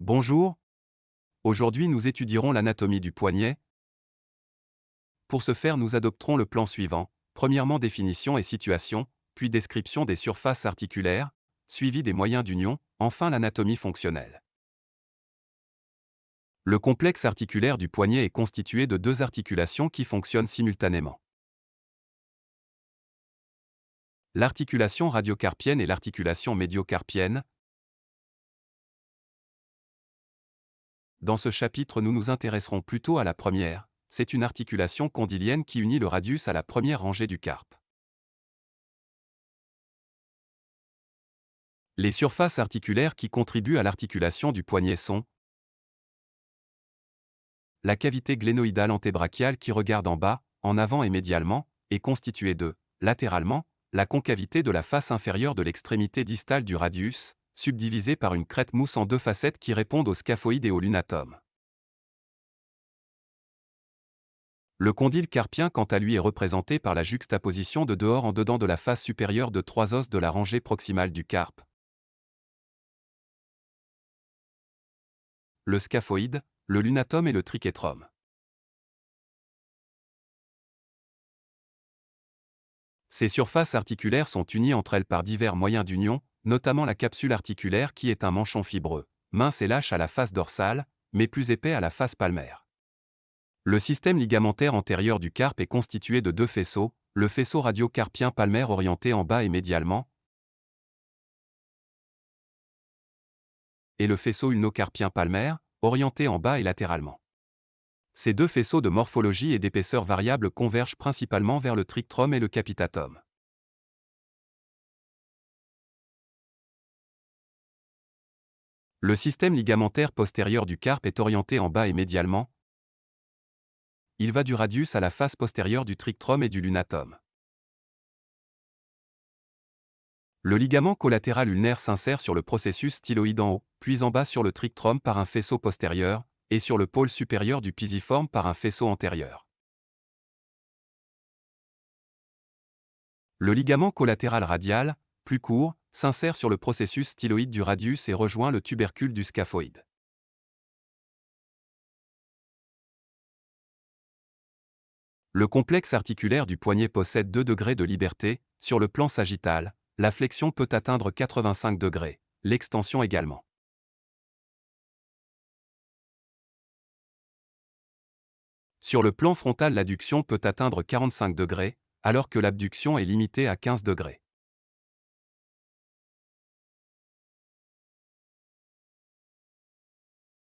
Bonjour. Aujourd'hui nous étudierons l'anatomie du poignet. Pour ce faire nous adopterons le plan suivant. Premièrement définition et situation, puis description des surfaces articulaires, suivi des moyens d'union, enfin l'anatomie fonctionnelle. Le complexe articulaire du poignet est constitué de deux articulations qui fonctionnent simultanément. L'articulation radiocarpienne et l'articulation médiocarpienne, Dans ce chapitre nous nous intéresserons plutôt à la première, c'est une articulation condylienne qui unit le radius à la première rangée du carpe. Les surfaces articulaires qui contribuent à l'articulation du poignet sont la cavité glénoïdale antébrachiale qui regarde en bas, en avant et médialement, est constituée de, latéralement, la concavité de la face inférieure de l'extrémité distale du radius, subdivisé par une crête mousse en deux facettes qui répondent au scaphoïde et au lunatum. Le condyle carpien quant à lui est représenté par la juxtaposition de dehors en dedans de la face supérieure de trois os de la rangée proximale du carpe. Le scaphoïde, le lunatum et le trichétrum. Ces surfaces articulaires sont unies entre elles par divers moyens d'union, notamment la capsule articulaire qui est un manchon fibreux, mince et lâche à la face dorsale, mais plus épais à la face palmaire. Le système ligamentaire antérieur du carpe est constitué de deux faisceaux, le faisceau radiocarpien palmaire orienté en bas et médialement, et le faisceau ulnocarpien palmaire, orienté en bas et latéralement. Ces deux faisceaux de morphologie et d'épaisseur variable convergent principalement vers le trictrum et le capitatum. Le système ligamentaire postérieur du carpe est orienté en bas et médialement. Il va du radius à la face postérieure du trictrum et du lunatum. Le ligament collatéral ulnaire s'insère sur le processus styloïde en haut, puis en bas sur le trictrum par un faisceau postérieur, et sur le pôle supérieur du pisiforme par un faisceau antérieur. Le ligament collatéral radial, plus court, s'insère sur le processus styloïde du radius et rejoint le tubercule du scaphoïde. Le complexe articulaire du poignet possède 2 degrés de liberté, sur le plan sagittal, la flexion peut atteindre 85 degrés, l'extension également. Sur le plan frontal l'adduction peut atteindre 45 degrés, alors que l'abduction est limitée à 15 degrés.